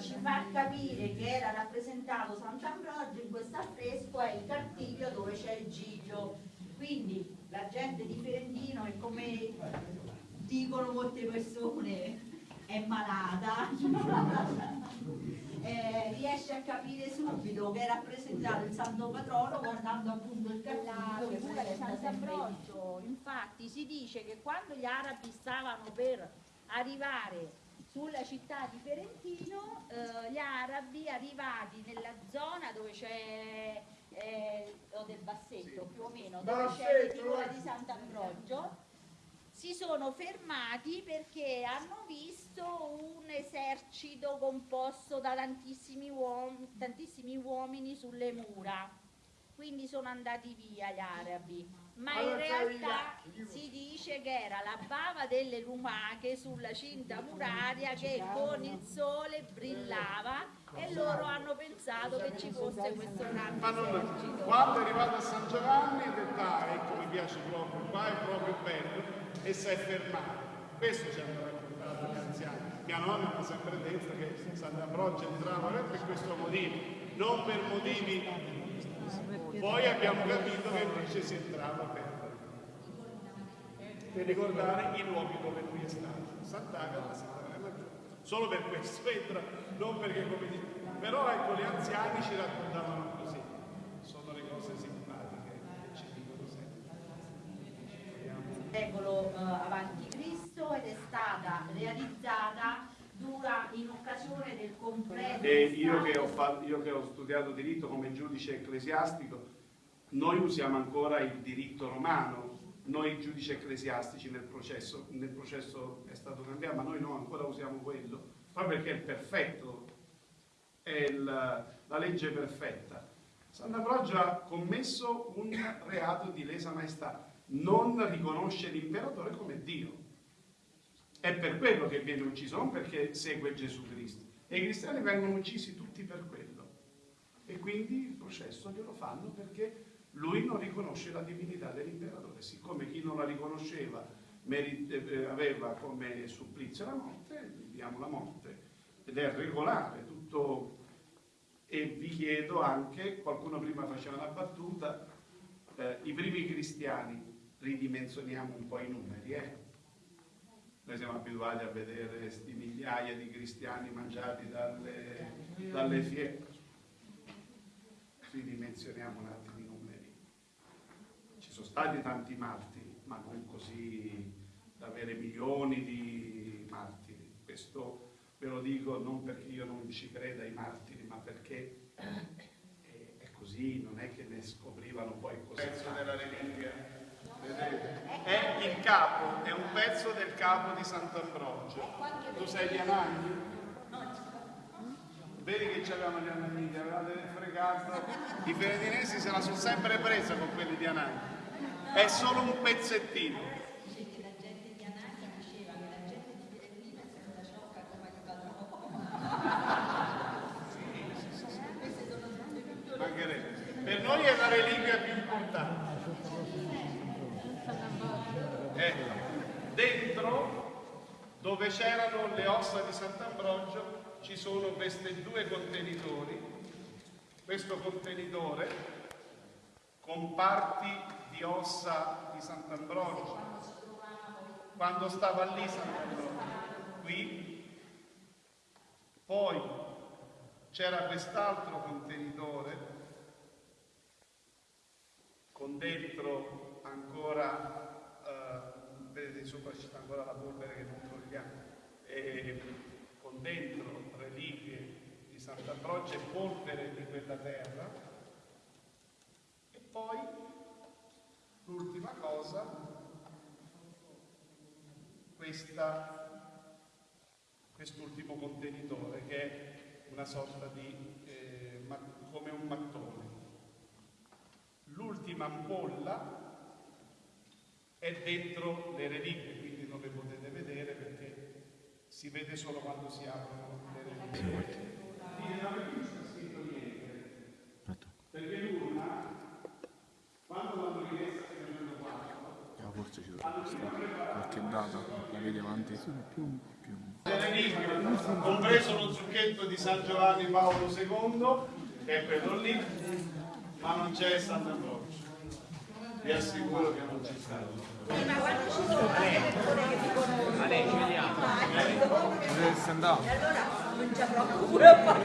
ci fa capire che era rappresentato Sant'Ambrogio in questo affresco è il cartiglio dove c'è il Giglio. Quindi la gente di Ferentino è come dicono molte persone, è malata, eh, riesce a capire subito che è rappresentato il santo patrono guardando appunto il cartiglio che figura di Sant'Ambrogio. Infatti si dice che quando gli arabi stavano per arrivare sulla città di Ferentino, eh, gli arabi arrivati nella zona dove c'è eh, o del Bassetto più o meno, dove c'è la figura di Sant'Ambrogio, si sono fermati perché hanno visto un esercito composto da tantissimi, uom tantissimi uomini sulle mura, quindi sono andati via gli arabi ma in realtà si dice che era la bava delle lumache sulla cinta muraria che con il sole brillava e loro hanno pensato che ci fosse questo grande esercito. Quando è arrivato a San Giovanni ha detto ah ecco mi piace proprio, qua è proprio bello e si è fermato. Questo ci hanno raccontato gli anziani. Mia nonna mi ha sempre detto che Sant'Ambrogio entrava per questo motivo, non per motivi poi abbiamo capito che invece si entrava per, per ricordare i luoghi dove lui è stato. Sant'Agata, Sant'Agata. Solo per questo entra, non perché come dice. Però ecco, gli anziani ci raccontavano così. Sono le cose simpatiche che ci dicono sempre. Secolo eh, avanti Cristo ed è stata realizzata dura in occasione del completo. E io che, fatto, io che, ho studiato diritto come giudice ecclesiastico, noi usiamo ancora il diritto romano, noi giudici ecclesiastici nel processo, nel processo è stato cambiato, ma noi no, ancora usiamo quello, proprio perché è il perfetto, è il, la legge perfetta. Sant'Ambrogio ha commesso un reato di lesa maestà, non riconosce l'imperatore come Dio è per quello che viene ucciso, non perché segue Gesù Cristo. E i cristiani vengono uccisi tutti per quello. E quindi il processo glielo fanno perché lui non riconosce la divinità dell'imperatore. Siccome chi non la riconosceva eh, aveva come supplizio la morte, gli diamo la morte. Ed è regolare tutto. E vi chiedo anche, qualcuno prima faceva una battuta, eh, i primi cristiani, ridimensioniamo un po' i numeri, eh? Noi siamo abituati a vedere questi migliaia di cristiani mangiati dalle, dalle fiere. Ridimensioniamo un attimo i numeri. Ci sono stati tanti martiri, ma non così da avere milioni di martiri. Questo ve lo dico non perché io non ci creda ai martiri, ma perché è così, non è che ne scoprivano poi così. Pezzo della reliquia capo, è un pezzo del capo di Sant'Ambrogio. Tu sei di Anagni? Vedi che c'avevano gli Anagni, avevate fregato. I ferentinesi se la sono sempre presa con quelli di Anagni. È solo un pezzettino. Per noi è la reliquia più importante. Eh, dentro, dove c'erano le ossa di Sant'Ambrogio, ci sono questi due contenitori. Questo contenitore con parti di ossa di Sant'Ambrogio, quando stava lì Sant'Ambrogio, qui. Poi c'era quest'altro contenitore con dentro ancora sopra ci sta ancora la polvere che non togliamo, e con dentro reliquie di Sant'Ambrogio e polvere di quella terra. E poi l'ultima cosa, quest'ultimo contenitore che è una sorta di, eh, come un mattone. L'ultima ampolla è dentro le reliquie, quindi non le potete vedere perché si vede solo quando si aprono le reliquie. E non c'è scritto niente, perché l'urna, quando l'hanno rimessa nel 1904, forse ci dovrà stare qualche data, la vedi avanti? Più, più. compreso lo zucchetto di San Giovanni Paolo II, che è quello lì, ma non c'è Sant'Ambrogio. Vi assicuro che non c'è stato. Ma quando ci ci vediamo. "Ah, secondo me Dove sei andato? E allora proprio pure a fare